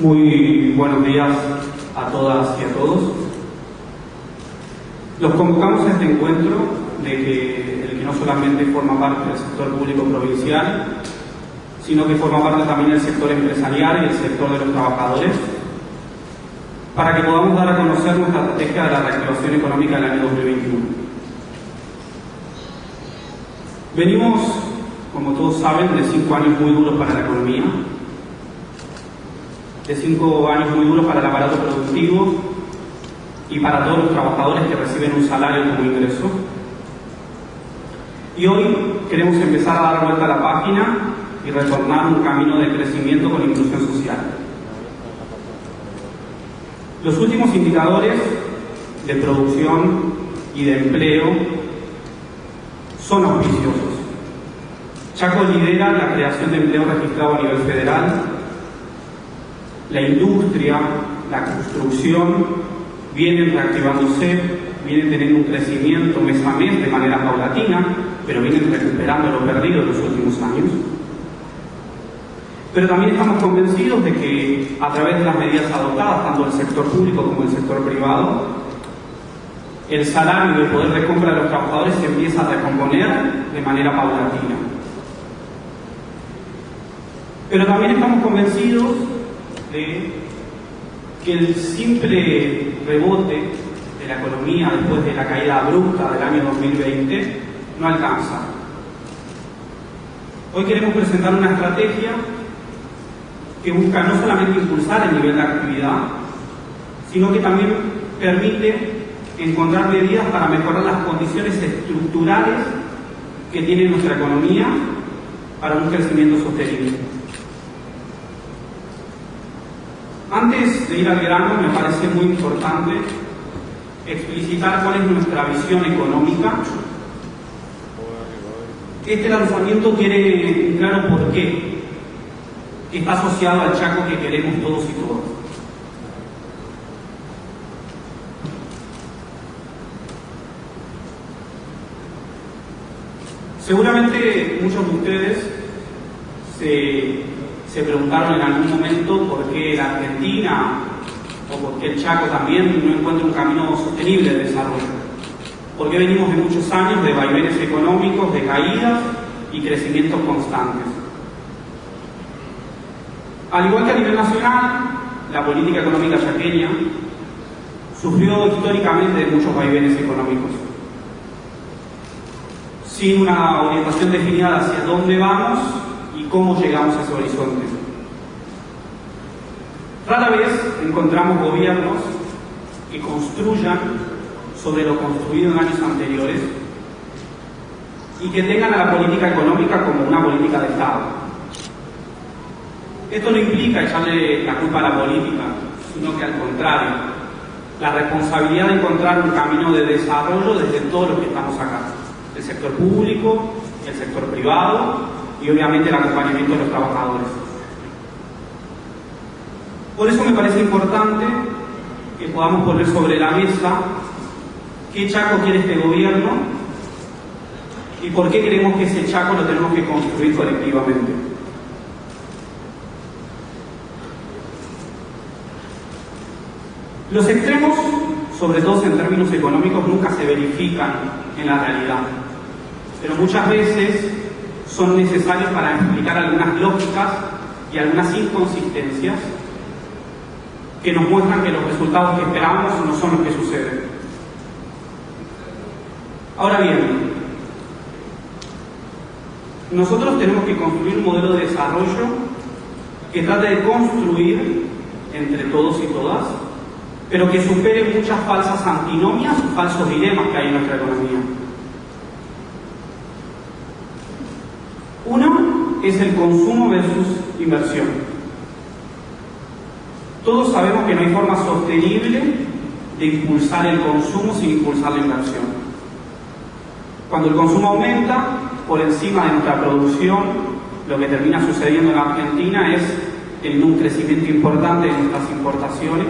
Muy buenos días a todas y a todos. Los convocamos a este encuentro de que el que no solamente forma parte del sector público provincial, sino que forma parte también del sector empresarial y el sector de los trabajadores, para que podamos dar a conocer nuestra estrategia de la reactivación económica del año 2021. Venimos, como todos saben, de cinco años muy duros para la economía, de cinco años muy duros para el aparato productivo y para todos los trabajadores que reciben un salario como ingreso. Y hoy queremos empezar a dar vuelta a la página y retornar un camino de crecimiento con inclusión social. Los últimos indicadores de producción y de empleo son auspiciosos. Chaco lidera la creación de empleo registrado a nivel federal la industria, la construcción vienen reactivándose, vienen teniendo un crecimiento mes a mes de manera paulatina, pero vienen recuperando lo perdido en los últimos años. Pero también estamos convencidos de que a través de las medidas adoptadas, tanto el sector público como el sector privado, el salario y el poder de compra de los trabajadores se empieza a recomponer de manera paulatina. Pero también estamos convencidos de que el simple rebote de la economía después de la caída abrupta del año 2020 no alcanza. Hoy queremos presentar una estrategia que busca no solamente impulsar el nivel de actividad, sino que también permite encontrar medidas para mejorar las condiciones estructurales que tiene nuestra economía para un crecimiento sostenible. Antes de ir al grano, me parece muy importante explicitar cuál es nuestra visión económica. Este lanzamiento tiene un claro porqué, que está asociado al Chaco que queremos todos y todas. Seguramente muchos de ustedes se se preguntaron en algún momento por qué la Argentina o por qué el Chaco también no encuentra un camino sostenible de desarrollo. Porque venimos de muchos años de vaivenes económicos, de caídas y crecimientos constantes. Al igual que a nivel nacional, la política económica chaqueña sufrió históricamente de muchos vaivenes económicos. Sin una orientación definida hacia dónde vamos, cómo llegamos a ese horizonte. Rara vez encontramos gobiernos que construyan sobre lo construido en años anteriores y que tengan a la política económica como una política de Estado. Esto no implica echarle la culpa a la política, sino que al contrario, la responsabilidad de encontrar un camino de desarrollo desde todos los que estamos acá, el sector público, el sector privado y obviamente el acompañamiento de los trabajadores. Por eso me parece importante que podamos poner sobre la mesa qué Chaco quiere este gobierno y por qué creemos que ese Chaco lo tenemos que construir colectivamente. Los extremos, sobre todo en términos económicos, nunca se verifican en la realidad, pero muchas veces son necesarios para explicar algunas lógicas y algunas inconsistencias que nos muestran que los resultados que esperamos no son los que suceden. Ahora bien, nosotros tenemos que construir un modelo de desarrollo que trate de construir entre todos y todas, pero que supere muchas falsas antinomias falsos dilemas que hay en nuestra economía. Es el consumo versus inversión. Todos sabemos que no hay forma sostenible de impulsar el consumo sin impulsar la inversión. Cuando el consumo aumenta por encima de nuestra producción, lo que termina sucediendo en Argentina es en un crecimiento importante de nuestras importaciones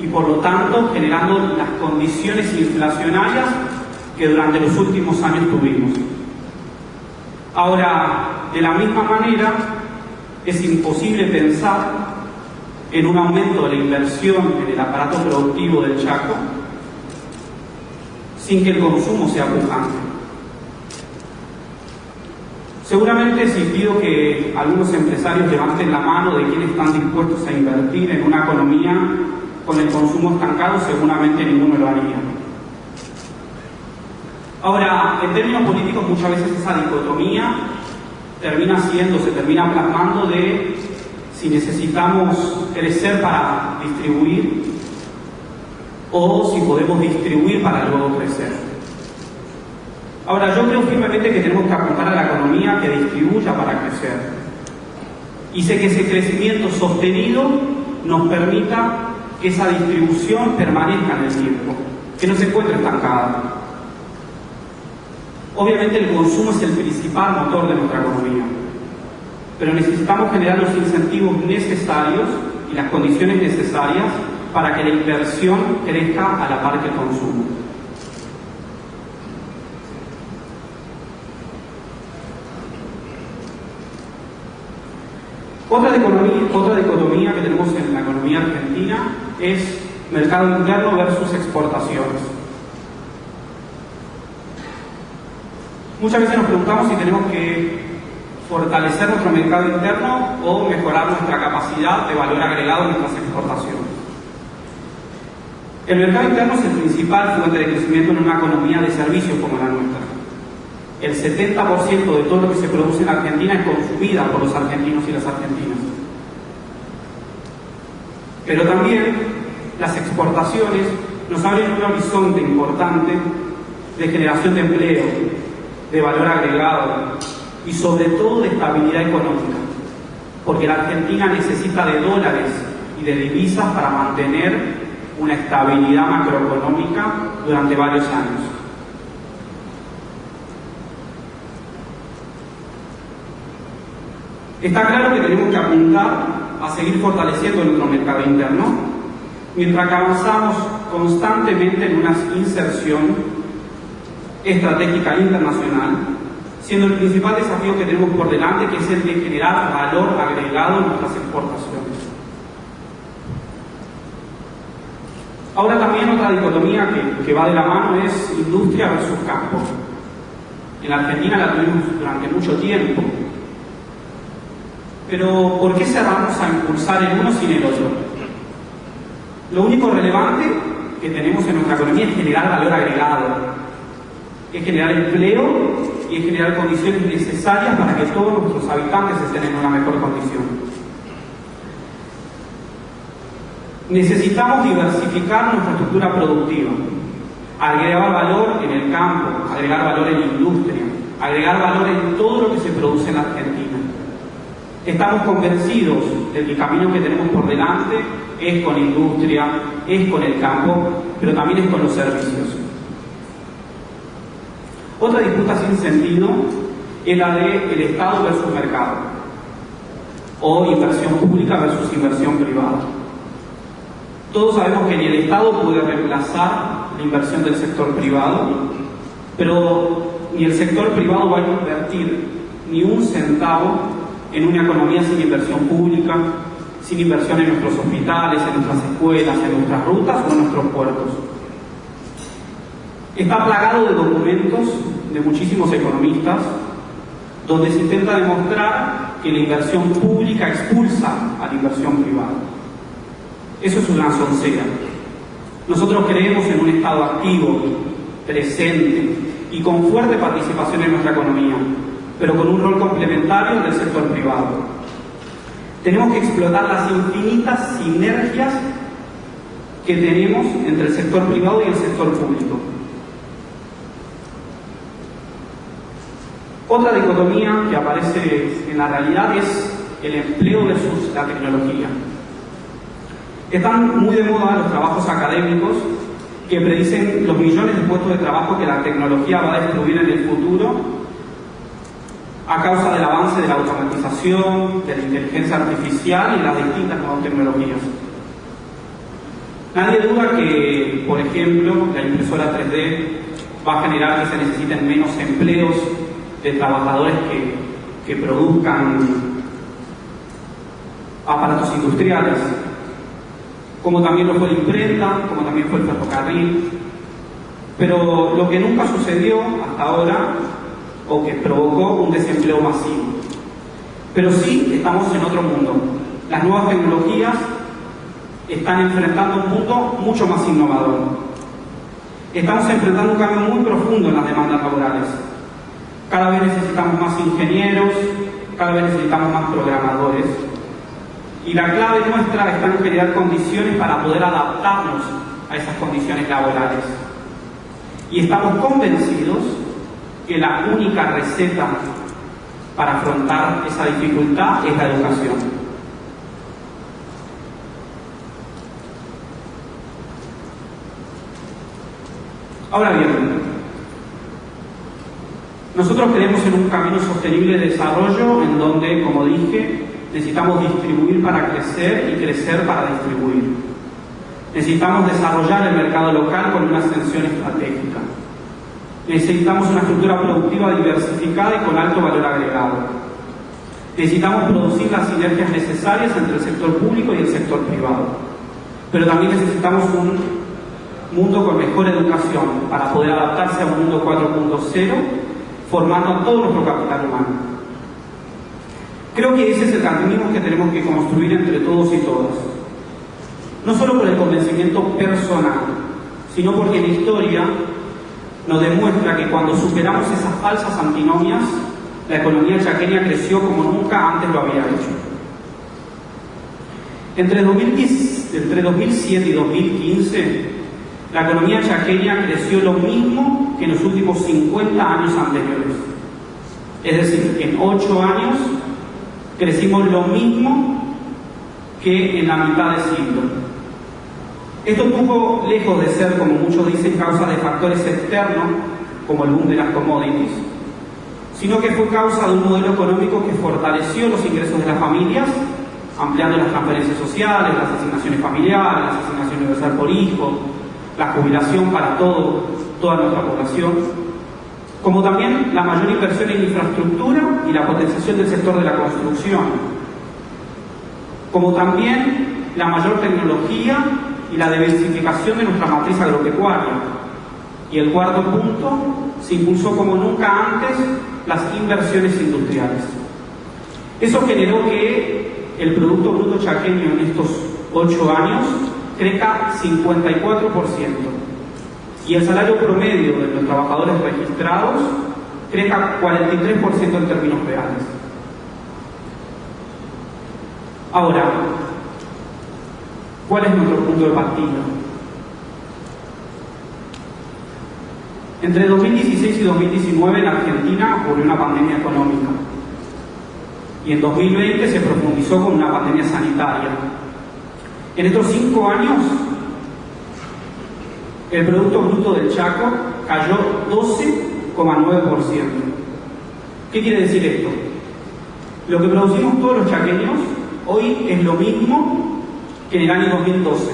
y por lo tanto generando las condiciones inflacionarias que durante los últimos años tuvimos. Ahora, de la misma manera, es imposible pensar en un aumento de la inversión en el aparato productivo del Chaco sin que el consumo sea pujante. Seguramente si pido que algunos empresarios levanten la mano de quienes están dispuestos a invertir en una economía con el consumo estancado, seguramente ninguno lo haría. Ahora, en términos políticos muchas veces esa dicotomía termina siendo, se termina plasmando de si necesitamos crecer para distribuir o si podemos distribuir para luego crecer. Ahora, yo creo firmemente que tenemos que apuntar a la economía que distribuya para crecer. Y sé que ese crecimiento sostenido nos permita que esa distribución permanezca en el tiempo, que no se encuentre estancada. Obviamente el consumo es el principal motor de nuestra economía, pero necesitamos generar los incentivos necesarios y las condiciones necesarias para que la inversión crezca a la par que el consumo. Otra dicotomía, otra dicotomía que tenemos en la economía argentina es mercado interno versus exportaciones. Muchas veces nos preguntamos si tenemos que fortalecer nuestro mercado interno o mejorar nuestra capacidad de valor agregado en nuestras exportaciones. El mercado interno es el principal fuente de crecimiento en una economía de servicios como la nuestra. El 70% de todo lo que se produce en Argentina es consumida por los argentinos y las argentinas. Pero también las exportaciones nos abren un horizonte importante de generación de empleo, de valor agregado y sobre todo de estabilidad económica, porque la Argentina necesita de dólares y de divisas para mantener una estabilidad macroeconómica durante varios años. Está claro que tenemos que apuntar a seguir fortaleciendo nuestro mercado interno, mientras que avanzamos constantemente en una inserción estratégica internacional, siendo el principal desafío que tenemos por delante, que es el de generar valor agregado en nuestras exportaciones. Ahora también otra dicotomía que, va de la mano es industria versus campo. En Argentina la tuvimos durante mucho tiempo. Pero ¿por qué cerramos a impulsar el uno sin el otro? Lo único relevante que tenemos en nuestra economía es generar valor agregado, es generar empleo y es generar condiciones necesarias para que todos nuestros habitantes estén en una mejor condición. Necesitamos diversificar nuestra estructura productiva, agregar valor en el campo, agregar valor en la industria, agregar valor en todo lo que se produce en Argentina. Estamos convencidos de que el camino que tenemos por delante es con la industria, es con el campo, pero también es con los servicios. Otra disputa sin sentido es la de el Estado versus mercado, o inversión pública versus inversión privada. Todos sabemos que ni el Estado puede reemplazar la inversión del sector privado, pero ni el sector privado va a invertir ni un centavo en una economía sin inversión pública, sin inversión en nuestros hospitales, en nuestras escuelas, en nuestras rutas o en nuestros puertos. Está plagado de documentos de muchísimos economistas donde se intenta demostrar que la inversión pública expulsa a la inversión privada. Eso es una soncera. Nosotros creemos en un Estado activo, presente y con fuerte participación en nuestra economía, pero con un rol complementario del sector privado. Tenemos que explotar las infinitas sinergias que tenemos entre el sector privado y el sector público. Otra dicotomía que aparece en la realidad es el empleo versus la tecnología. Están muy de moda los trabajos académicos que predicen los millones de puestos de trabajo que la tecnología va a destruir en el futuro a causa del avance de la automatización, de la inteligencia artificial y las distintas nuevas tecnologías. Nadie duda que, por ejemplo, la impresora 3D va a generar que se necesiten menos empleos de trabajadores que, que produzcan aparatos industriales como también lo fue la imprenta, como también fue el ferrocarril. Pero lo que nunca sucedió hasta ahora, o que provocó un desempleo masivo. Pero sí estamos en otro mundo. Las nuevas tecnologías están enfrentando un mundo mucho más innovador. Estamos enfrentando un cambio muy profundo en las demandas laborales. Cada vez necesitamos más ingenieros, cada vez necesitamos más programadores. Y la clave nuestra está en generar condiciones para poder adaptarnos a esas condiciones laborales. Y estamos convencidos que la única receta para afrontar esa dificultad es la educación. Ahora bien, nosotros creemos en un camino sostenible de desarrollo en donde, como dije, necesitamos distribuir para crecer y crecer para distribuir. Necesitamos desarrollar el mercado local con una ascensión estratégica. Necesitamos una estructura productiva diversificada y con alto valor agregado. Necesitamos producir las sinergias necesarias entre el sector público y el sector privado. Pero también necesitamos un mundo con mejor educación para poder adaptarse a un mundo 4.0 formando todo nuestro capital humano. Creo que ese es el camino que tenemos que construir entre todos y todas. No solo por el convencimiento personal, sino porque la historia nos demuestra que cuando superamos esas falsas antinomias, la economía chaqueña creció como nunca antes lo había hecho. Entre, 2010, entre 2007 y 2015, la economía chaqueña creció lo mismo que en los últimos 50 años anteriores. Es decir, en 8 años crecimos lo mismo que en la mitad de siglo. Esto estuvo lejos de ser, como muchos dicen, causa de factores externos, como el boom de las commodities, sino que fue causa de un modelo económico que fortaleció los ingresos de las familias, ampliando las transferencias sociales, las asignaciones familiares, las asignaciones universal por hijo, la jubilación para todo, toda nuestra población, como también la mayor inversión en infraestructura y la potenciación del sector de la construcción, como también la mayor tecnología y la diversificación de nuestra matriz agropecuaria. Y el cuarto punto, se impulsó como nunca antes las inversiones industriales. Eso generó que el Producto Bruto Chaqueño en estos ocho años crezca 54% y el salario promedio de los trabajadores registrados crezca 43% en términos reales. Ahora, ¿cuál es nuestro punto de partida? Entre 2016 y 2019 en Argentina ocurrió una pandemia económica y en 2020 se profundizó con una pandemia sanitaria en estos cinco años, el Producto Bruto del Chaco cayó 12,9%. ¿Qué quiere decir esto? Lo que producimos todos los chaqueños hoy es lo mismo que en el año 2012.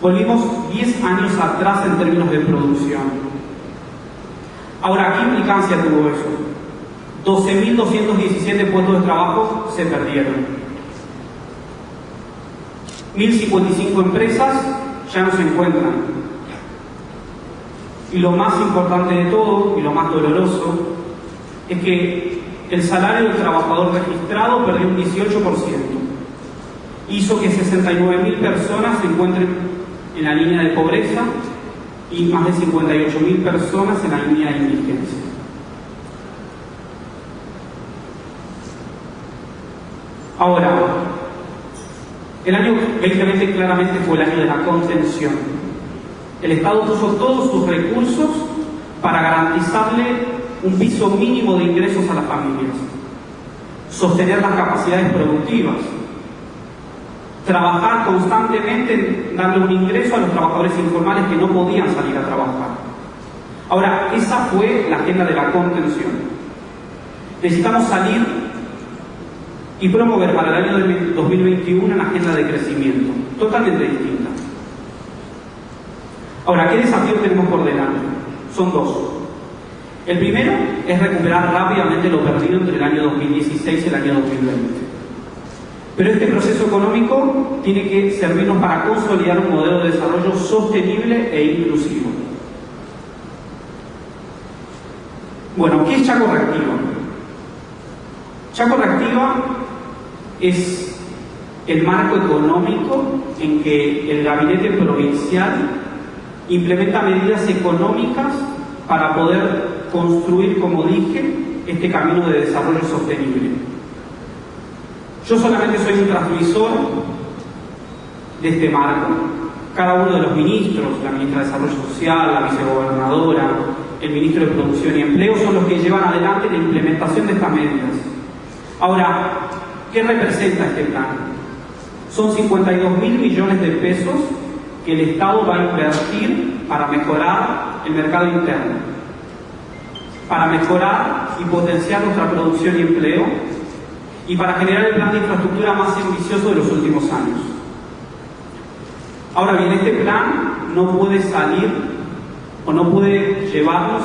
Volvimos 10 años atrás en términos de producción. Ahora, ¿qué implicancia tuvo eso? 12.217 puestos de trabajo se perdieron. 1.055 empresas ya no se encuentran. Y lo más importante de todo, y lo más doloroso, es que el salario del trabajador registrado perdió un 18%. Hizo que 69.000 personas se encuentren en la línea de pobreza y más de 58.000 personas en la línea de indigencia. Ahora, el año 2020 claramente fue el año de la contención. El Estado puso todos sus recursos para garantizarle un piso mínimo de ingresos a las familias, sostener las capacidades productivas, trabajar constantemente en darle un ingreso a los trabajadores informales que no podían salir a trabajar. Ahora, esa fue la agenda de la contención. Necesitamos salir y promover para el año 2021 una agenda de crecimiento totalmente distinta. Ahora, ¿qué desafíos tenemos por delante? Son dos. El primero es recuperar rápidamente lo perdido entre el año 2016 y el año 2020. Pero este proceso económico tiene que servirnos para consolidar un modelo de desarrollo sostenible e inclusivo. Bueno, ¿qué es Chaco Reactiva? Chaco Reactiva es el marco económico en que el gabinete provincial implementa medidas económicas para poder construir, como dije, este camino de desarrollo sostenible. Yo solamente soy un transmisor de este marco. Cada uno de los ministros, la ministra de Desarrollo Social, la vicegobernadora, el ministro de Producción y Empleo, son los que llevan adelante la implementación de estas medidas. Ahora, ¿qué representa este plan? Son 52 mil millones de pesos que el Estado va a invertir para mejorar el mercado interno, para mejorar y potenciar nuestra producción y empleo, y para generar el plan de infraestructura más ambicioso de los últimos años. Ahora bien, este plan no puede salir o no puede llevarnos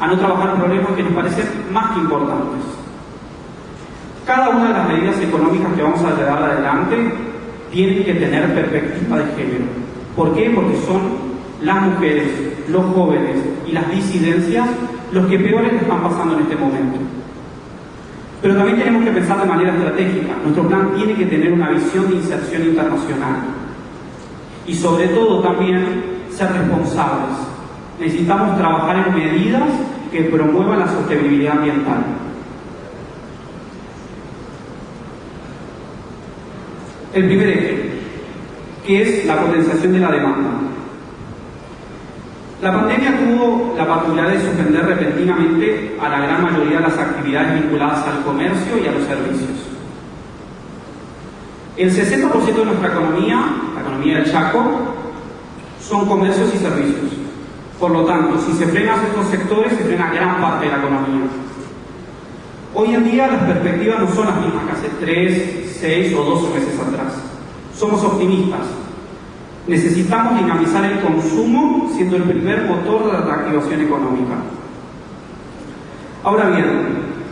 a no trabajar problemas que nos parecen más que importantes. Cada una de las medidas económicas que vamos a llevar adelante tiene que tener perspectiva de género. ¿Por qué? Porque son las mujeres, los jóvenes y las disidencias los que peores están pasando en este momento. Pero también tenemos que pensar de manera estratégica. Nuestro plan tiene que tener una visión de inserción internacional. Y sobre todo también ser responsables. Necesitamos trabajar en medidas que promuevan la sostenibilidad ambiental. El primer eje, que es la potenciación de la demanda. La pandemia tuvo la particularidad de suspender repentinamente a la gran mayoría de las actividades vinculadas al comercio y a los servicios. El 60% de nuestra economía, la economía del Chaco, son comercios y servicios. Por lo tanto, si se frenan estos sectores, se frena gran parte de la economía. Hoy en día las perspectivas no son las mismas que hace 3, 6 o 12 meses atrás. Somos optimistas, Necesitamos dinamizar el consumo siendo el primer motor de la reactivación económica. Ahora bien,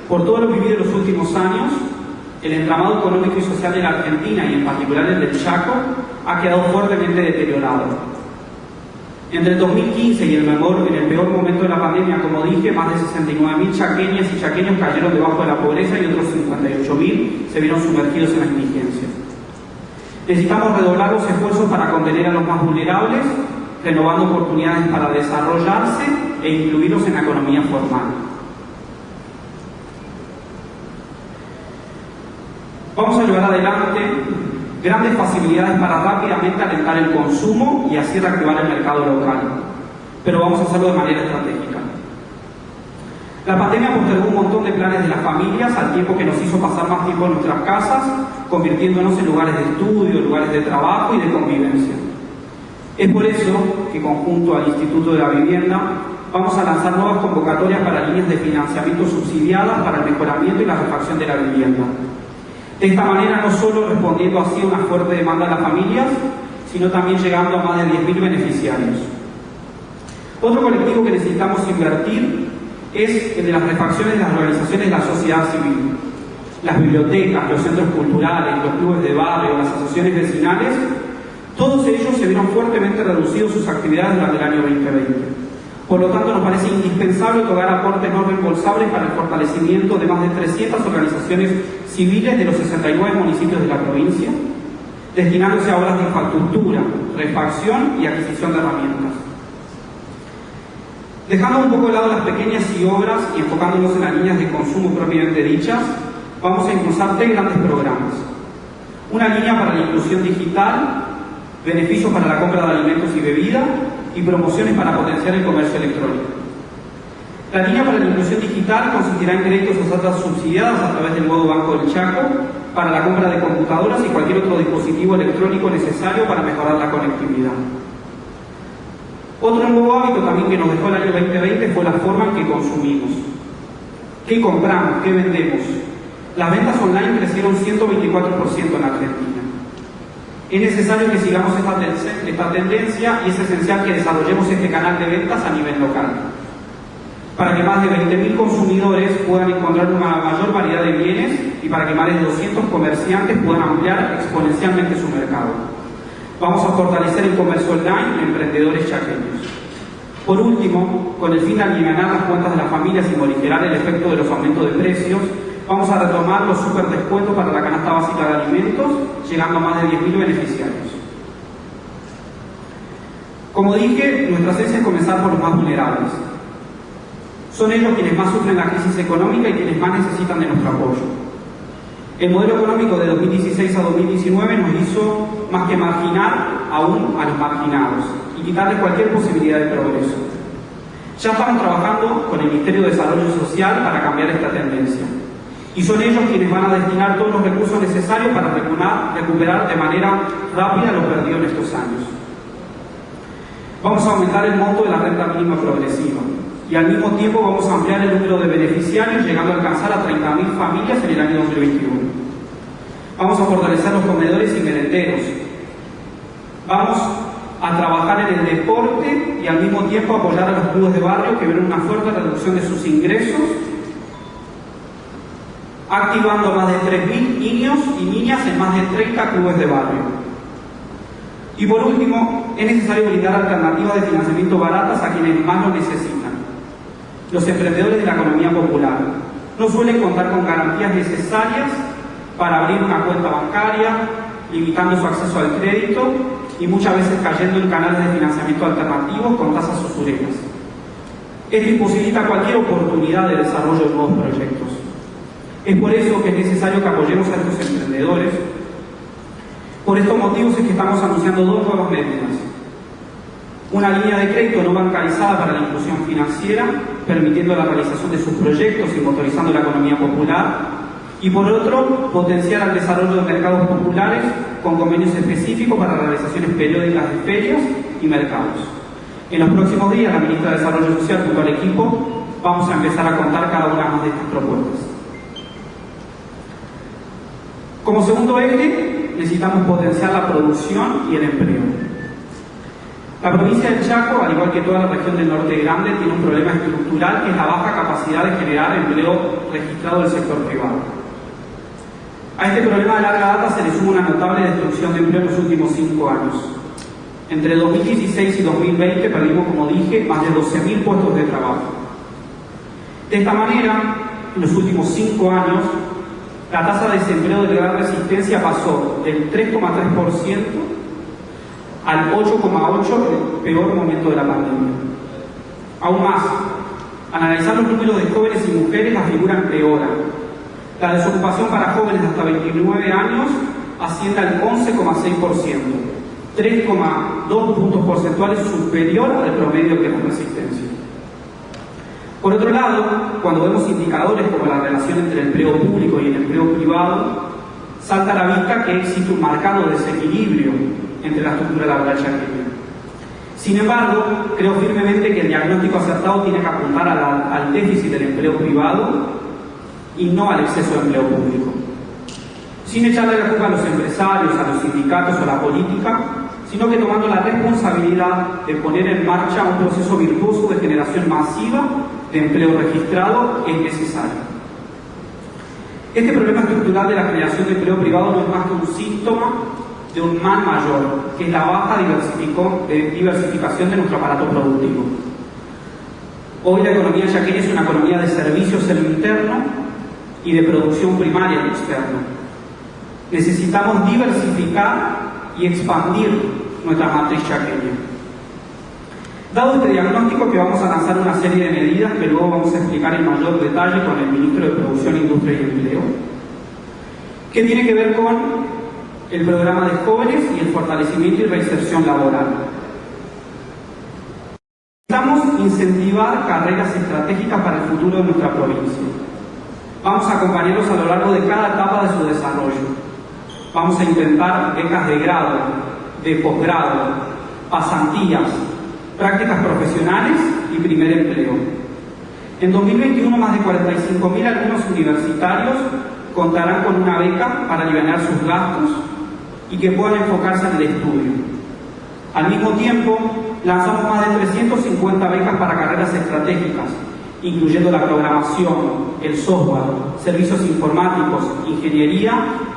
por todo lo vivido en los últimos años, el entramado económico y social de la Argentina y en particular el del Chaco ha quedado fuertemente deteriorado. Entre el 2015 y el, mejor, en el peor momento de la pandemia, como dije, más de 69.000 chaqueñas y chaqueños cayeron debajo de la pobreza y otros 58.000 se vieron sumergidos en la indigencia. Necesitamos redoblar los esfuerzos para contener a los más vulnerables, renovando oportunidades para desarrollarse e incluirlos en la economía formal. Vamos a llevar adelante grandes facilidades para rápidamente alentar el consumo y así reactivar el mercado local, pero vamos a hacerlo de manera estratégica. La pandemia postergó un montón de planes de las familias al tiempo que nos hizo pasar más tiempo en nuestras casas, convirtiéndonos en lugares de estudio, lugares de trabajo y de convivencia. Es por eso que, conjunto al Instituto de la Vivienda, vamos a lanzar nuevas convocatorias para líneas de financiamiento subsidiadas para el mejoramiento y la refacción de la vivienda. De esta manera, no solo respondiendo así a una fuerte demanda de las familias, sino también llegando a más de 10.000 beneficiarios. Otro colectivo que necesitamos invertir es el de las refacciones de las organizaciones de la sociedad civil. Las bibliotecas, los centros culturales, los clubes de barrio, las asociaciones vecinales, todos ellos se vieron fuertemente reducidos sus actividades durante el año 2020. Por lo tanto, nos parece indispensable otorgar aportes no reembolsables para el fortalecimiento de más de 300 organizaciones civiles de los 69 municipios de la provincia, destinándose a obras de infraestructura, refacción y adquisición de herramientas. Dejando un poco de lado las pequeñas y obras y enfocándonos en las líneas de consumo propiamente dichas, vamos a impulsar tres grandes programas. Una línea para la inclusión digital, beneficios para la compra de alimentos y bebida y promociones para potenciar el comercio electrónico. La línea para la inclusión digital consistirá en créditos o saltas subsidiadas a través del nuevo Banco del Chaco para la compra de computadoras y cualquier otro dispositivo electrónico necesario para mejorar la conectividad. Otro nuevo hábito también que nos dejó el año 2020 fue la forma en que consumimos. ¿Qué compramos? ¿Qué vendemos? Las ventas online crecieron 124% en Argentina. Es necesario que sigamos esta, tendencia y es esencial que desarrollemos este canal de ventas a nivel local. para que más de 20.000 consumidores puedan encontrar una mayor variedad de bienes y para que más de 200 comerciantes puedan ampliar exponencialmente su mercado. Vamos a fortalecer el comercio online de emprendedores chaqueños. Por último, con el fin de aliviar las cuentas de las familias y morigerar el efecto de los aumentos de precios, vamos a retomar los super descuentos para la canasta básica de alimentos, llegando a más de 10.000 beneficiarios. Como dije, nuestra esencia es comenzar por los más vulnerables. Son ellos quienes más sufren la crisis económica y quienes más necesitan de nuestro apoyo. El modelo económico de 2016 a 2019 nos hizo más que marginar aún a los marginados y quitarles cualquier posibilidad de progreso. Ya estamos trabajando con el Ministerio de Desarrollo Social para cambiar esta tendencia. Y son ellos quienes van a destinar todos los recursos necesarios para recuperar de manera rápida lo perdido en estos años. Vamos a aumentar el monto de la renta mínima progresiva y al mismo tiempo vamos a ampliar el número de beneficiarios llegando a alcanzar a 30.000 familias en el año 2021. Vamos a fortalecer los comedores y merenderos. Vamos a trabajar en el deporte y al mismo tiempo apoyar a los clubes de barrio que ven una fuerte reducción de sus ingresos, activando más de 3.000 niños y niñas en más de 30 clubes de barrio. Y por último, es necesario brindar alternativas de financiamiento baratas a quienes más lo necesitan. Los emprendedores de la economía popular no suelen contar con garantías necesarias para abrir una cuenta bancaria, limitando su acceso al crédito y muchas veces cayendo en canales de financiamiento alternativos con tasas usureras. Esto imposibilita cualquier oportunidad de desarrollo de nuevos proyectos. Es por eso que es necesario que apoyemos a estos emprendedores por estos motivos es que estamos anunciando dos nuevas medidas. Una línea de crédito no bancarizada para la inclusión financiera, permitiendo la realización de sus proyectos y motorizando la economía popular. Y por otro, potenciar el desarrollo de mercados populares con convenios específicos para realizaciones periódicas de ferias y mercados. En los próximos días, la ministra de Desarrollo Social junto al equipo vamos a empezar a contar cada una de estas propuestas. Como segundo eje, necesitamos potenciar la producción y el empleo. La provincia del Chaco, al igual que toda la región del norte grande, tiene un problema estructural que es la baja capacidad de generar empleo registrado del sector privado. A este problema de larga data se le suma una notable destrucción de empleo en los últimos cinco años. Entre 2016 y 2020 perdimos, como dije, más de 12.000 puestos de trabajo. De esta manera, en los últimos cinco años, la tasa de desempleo de gran resistencia pasó del 3,3% al 8,8% el peor momento de la pandemia. Aún más, al analizar los números de jóvenes y mujeres, la figura empeora. La desocupación para jóvenes hasta 29 años asciende al 11,6%, 3,2 puntos porcentuales superior al promedio que la resistencia. Por otro lado, cuando vemos indicadores como la relación entre el empleo público y el empleo privado, salta a la vista que existe un marcado desequilibrio entre la estructura laboral chaqueña. Sin embargo, creo firmemente que el diagnóstico acertado tiene que apuntar al déficit del empleo privado y no al exceso de empleo público. Sin echarle la culpa a los empresarios, a los sindicatos o a la política, sino que tomando la responsabilidad de poner en marcha un proceso virtuoso de generación masiva de empleo registrado es necesario. Este problema estructural de la creación de empleo privado no es más que un síntoma de un mal mayor, que es la baja diversificación de nuestro aparato productivo. Hoy la economía yaqueña es una economía de servicios en lo interno y de producción primaria en lo externo. Necesitamos diversificar y expandir nuestra matriz chaqueña. Dado este diagnóstico que vamos a lanzar una serie de medidas que luego vamos a explicar en mayor detalle con el Ministro de Producción, Industria y Empleo, que tiene que ver con el programa de jóvenes y el fortalecimiento y reinserción laboral. Necesitamos incentivar carreras estratégicas para el futuro de nuestra provincia. Vamos a acompañarlos a lo largo de cada etapa de su desarrollo. Vamos a intentar becas de grado, de posgrado, pasantías, prácticas profesionales y primer empleo. En 2021 más de 45.000 alumnos universitarios contarán con una beca para aliviar sus gastos y que puedan enfocarse en el estudio. Al mismo tiempo, lanzamos más de 350 becas para carreras estratégicas, incluyendo la programación, el software, servicios informáticos, ingeniería,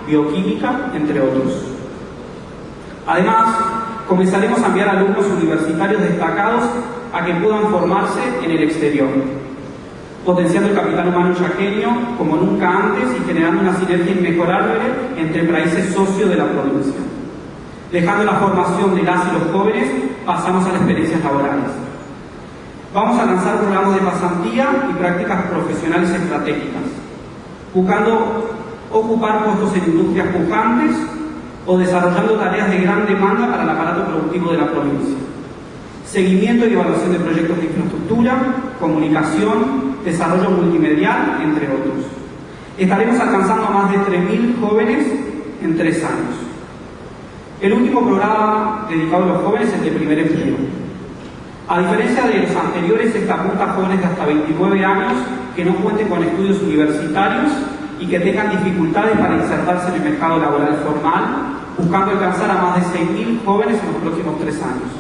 bioquímica, entre otros. Además, comenzaremos a enviar alumnos universitarios destacados a que puedan formarse en el exterior, potenciando el capital humano chaqueño como nunca antes y generando una sinergia inmejorable entre países socios de la provincia. Dejando la formación de las y los jóvenes, pasamos a las experiencias laborales. Vamos a lanzar programas de pasantía y prácticas profesionales estratégicas, buscando ocupar puestos en industrias pujantes o desarrollando tareas de gran demanda para el aparato productivo de la provincia. Seguimiento y evaluación de proyectos de infraestructura, comunicación, desarrollo multimedial, entre otros. Estaremos alcanzando a más de 3.000 jóvenes en tres años. El último programa dedicado a los jóvenes es el de primer empleo. A diferencia de los anteriores, esta apunta a jóvenes de hasta 29 años que no cuenten con estudios universitarios y que tengan dificultades para insertarse en el mercado laboral formal, buscando alcanzar a más de 6.000 jóvenes en los próximos tres años.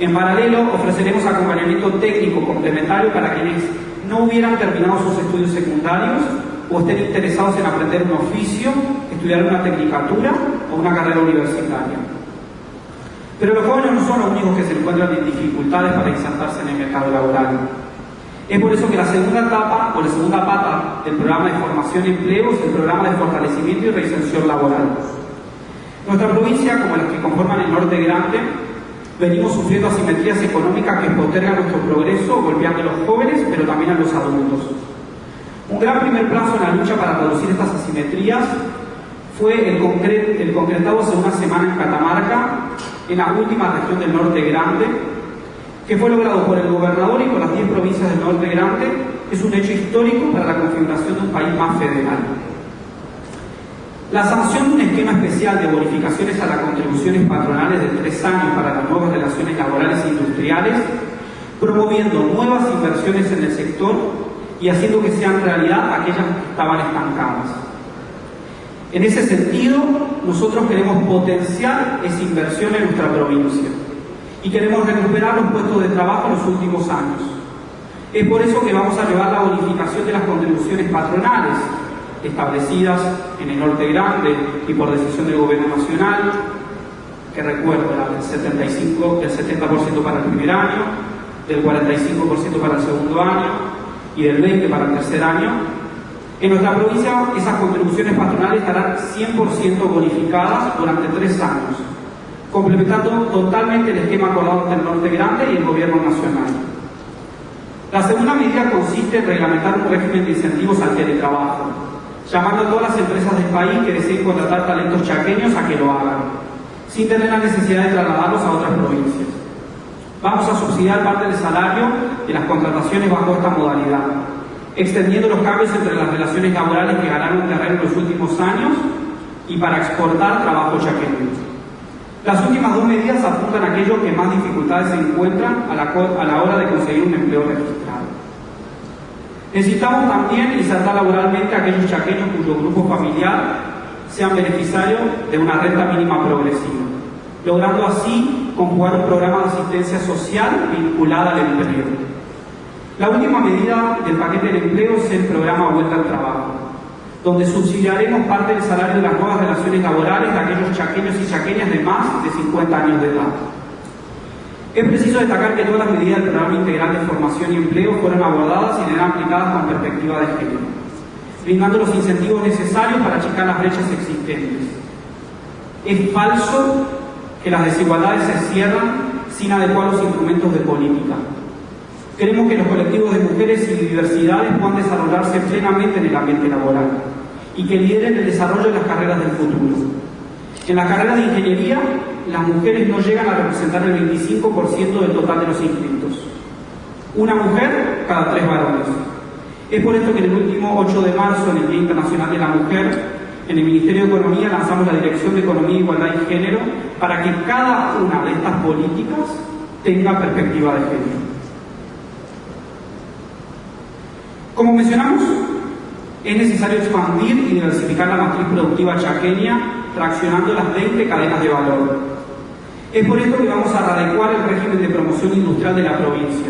En paralelo, ofreceremos acompañamiento técnico complementario para quienes no hubieran terminado sus estudios secundarios o estén interesados en aprender un oficio, estudiar una tecnicatura o una carrera universitaria. Pero los jóvenes no son los únicos que se encuentran en dificultades para insertarse en el mercado laboral. Es por eso que la segunda etapa o la segunda pata del programa de formación y empleo es el programa de fortalecimiento y reinserción laboral. Nuestra provincia, como las que conforman el norte grande, venimos sufriendo asimetrías económicas que postergan nuestro progreso, golpeando a los jóvenes, pero también a los adultos. Un gran primer plazo en la lucha para reducir estas asimetrías fue el, concretado hace una semana en Catamarca, en la última región del norte grande, que fue logrado por el gobernador y por las 10 provincias del norte grande, es un hecho histórico para la configuración de un país más federal. La sanción de un esquema especial de bonificaciones a las contribuciones patronales de tres años para las nuevas relaciones laborales e industriales, promoviendo nuevas inversiones en el sector y haciendo que sean realidad aquellas que estaban estancadas. En ese sentido, nosotros queremos potenciar esa inversión en nuestra provincia y queremos recuperar los puestos de trabajo en los últimos años. Es por eso que vamos a llevar la bonificación de las contribuciones patronales establecidas en el Norte Grande y por decisión del Gobierno Nacional, que recuerda del 75, del 70% para el primer año, del 45% para el segundo año y del 20% para el tercer año. En nuestra provincia esas contribuciones patronales estarán 100% bonificadas durante tres años complementando totalmente el esquema acordado entre el Norte Grande y el Gobierno Nacional. La segunda medida consiste en reglamentar un régimen de incentivos al teletrabajo, llamando a todas las empresas del país que deseen contratar talentos chaqueños a que lo hagan, sin tener la necesidad de trasladarlos a otras provincias. Vamos a subsidiar parte del salario de las contrataciones bajo esta modalidad, extendiendo los cambios entre las relaciones laborales que ganaron terreno en los últimos años y para exportar trabajo chaqueño. Las últimas dos medidas apuntan a aquellos que más dificultades se encuentran a la, hora de conseguir un empleo registrado. Necesitamos también insertar laboralmente a aquellos chaqueños cuyo grupo familiar sean beneficiarios de una renta mínima progresiva, logrando así conjugar un programa de asistencia social vinculada al empleo. La última medida del paquete de empleo es el programa Vuelta al Trabajo donde subsidiaremos parte del salario de las nuevas relaciones laborales de aquellos chaqueños y chaqueñas de más de 50 años de edad. Es preciso destacar que todas las medidas del programa integral de formación y empleo fueron abordadas y serán aplicadas con perspectiva de género, brindando los incentivos necesarios para achicar las brechas existentes. Es falso que las desigualdades se cierran sin adecuados instrumentos de política. Queremos que los colectivos de mujeres y diversidades puedan desarrollarse plenamente en el ambiente laboral y que lideren el desarrollo de las carreras del futuro. En la carrera de ingeniería, las mujeres no llegan a representar el 25% del total de los inscritos. Una mujer cada tres varones. Es por esto que en el último 8 de marzo, en el Día Internacional de la Mujer, en el Ministerio de Economía lanzamos la Dirección de Economía, Igualdad y Género para que cada una de estas políticas tenga perspectiva de género. Como mencionamos, es necesario expandir y diversificar la matriz productiva chaqueña, traccionando las 20 cadenas de valor. Es por esto que vamos a adecuar el régimen de promoción industrial de la provincia,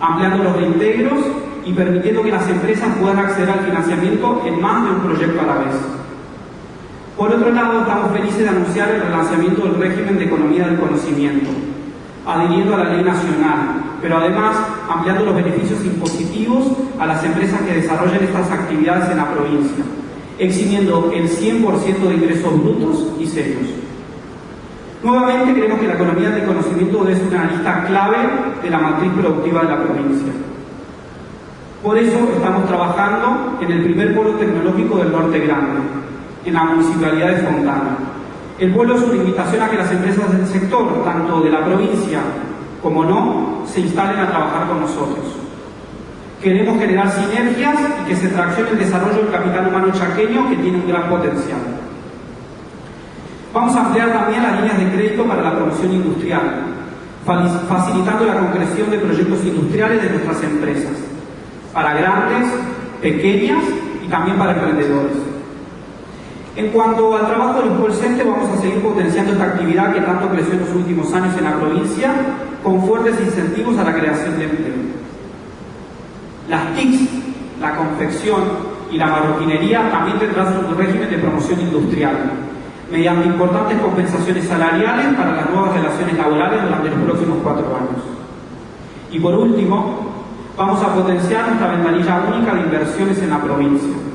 ampliando los reintegros y permitiendo que las empresas puedan acceder al financiamiento en más de un proyecto a la vez. Por otro lado, estamos felices de anunciar el relanzamiento del régimen de economía del conocimiento, adhiriendo a la ley nacional, pero además ampliando los beneficios impositivos a las empresas que desarrollen estas actividades en la provincia, eximiendo el 100% de ingresos brutos y serios. Nuevamente creemos que la economía del conocimiento ser una lista clave de la matriz productiva de la provincia. Por eso estamos trabajando en el primer polo tecnológico del Norte Grande, en la municipalidad de Fontana. El pueblo es una invitación a que las empresas del sector, tanto de la provincia como no, se instalen a trabajar con nosotros. Queremos generar sinergias y que se traccione el desarrollo del capital humano chaqueño que tiene un gran potencial. Vamos a ampliar también las líneas de crédito para la promoción industrial, facilitando la concreción de proyectos industriales de nuestras empresas, para grandes, pequeñas y también para emprendedores. En cuanto al trabajo del call center, vamos a seguir potenciando esta actividad que tanto creció en los últimos años en la provincia, con fuertes incentivos a la creación de empleo. Las TICs, la confección y la marroquinería también tendrán su régimen de promoción industrial, mediante importantes compensaciones salariales para las nuevas relaciones laborales durante los próximos cuatro años. Y por último, vamos a potenciar nuestra ventanilla única de inversiones en la provincia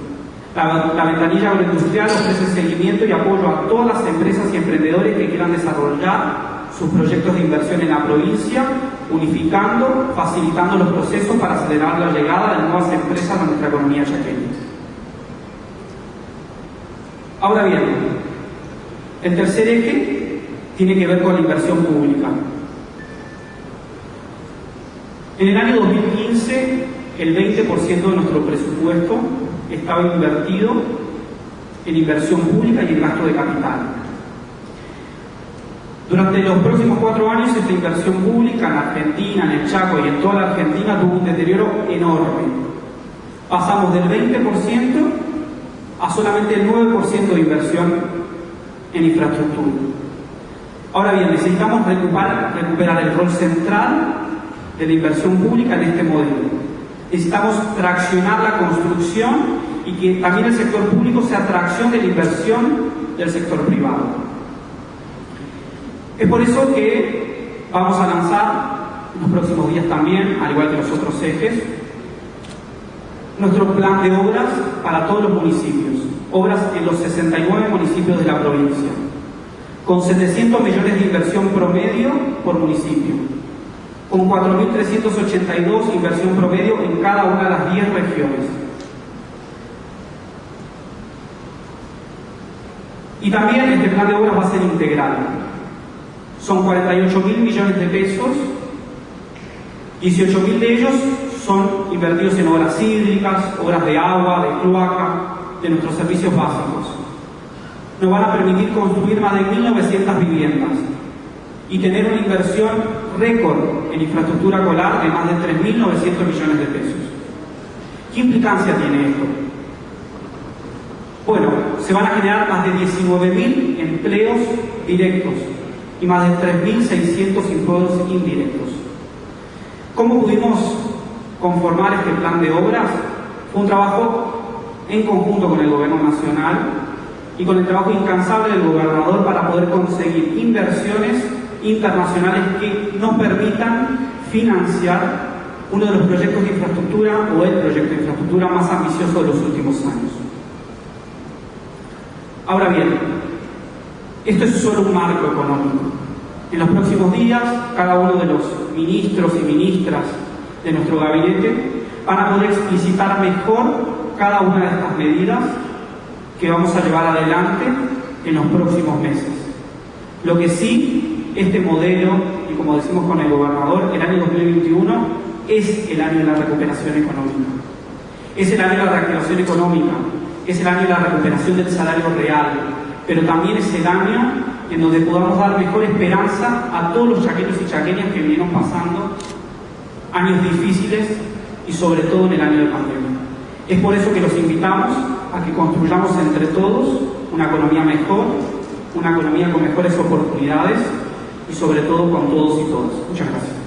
la, ventanilla agroindustrial ofrece seguimiento y apoyo a todas las empresas y emprendedores que quieran desarrollar sus proyectos de inversión en la provincia, unificando, facilitando los procesos para acelerar la llegada de nuevas empresas a nuestra economía chaqueña. Ahora bien, el tercer eje tiene que ver con la inversión pública. En el año 2015, el 20% de nuestro presupuesto estaba invertido en inversión pública y en gasto de capital. Durante los próximos cuatro años, esta inversión pública en Argentina, en el Chaco y en toda la Argentina tuvo un deterioro enorme. Pasamos del 20% a solamente el 9% de inversión en infraestructura. Ahora bien, necesitamos recuperar, el rol central de la inversión pública en este modelo Necesitamos traccionar la construcción y que también el sector público sea tracción de la inversión del sector privado. Es por eso que vamos a lanzar en los próximos días también, al igual que los otros ejes, nuestro plan de obras para todos los municipios, obras en los 69 municipios de la provincia, con 700 millones de inversión promedio por municipio con 4.382 inversión promedio en cada una de las 10 regiones. Y también este plan de obras va a ser integral. Son 48.000 millones de pesos, 18.000 de ellos son invertidos en obras hídricas, obras de agua, de cloaca, de nuestros servicios básicos. Nos van a permitir construir más de 1.900 viviendas y tener una inversión récord en infraestructura colar de más de 3.900 millones de pesos. ¿Qué implicancia tiene esto? Bueno, se van a generar más de 19.000 empleos directos y más de 3.600 empleos indirectos. ¿Cómo pudimos conformar este plan de obras? Fue un trabajo en conjunto con el Gobierno Nacional y con el trabajo incansable del gobernador para poder conseguir inversiones internacionales que nos permitan financiar uno de los proyectos de infraestructura o el proyecto de infraestructura más ambicioso de los últimos años. Ahora bien, esto es solo un marco económico. En los próximos días, cada uno de los ministros y ministras de nuestro gabinete van a poder explicitar mejor cada una de estas medidas que vamos a llevar adelante en los próximos meses. Lo que sí este modelo, y como decimos con el gobernador, el año 2021 es el año de la recuperación económica. Es el año de la reactivación económica, es el año de la recuperación del salario real, pero también es el año en donde podamos dar mejor esperanza a todos los chaqueños y chaqueñas que vinieron pasando años difíciles y sobre todo en el año de pandemia. Es por eso que los invitamos a que construyamos entre todos una economía mejor, una economía con mejores oportunidades y sobre todo con todos y todas. Muchas gracias.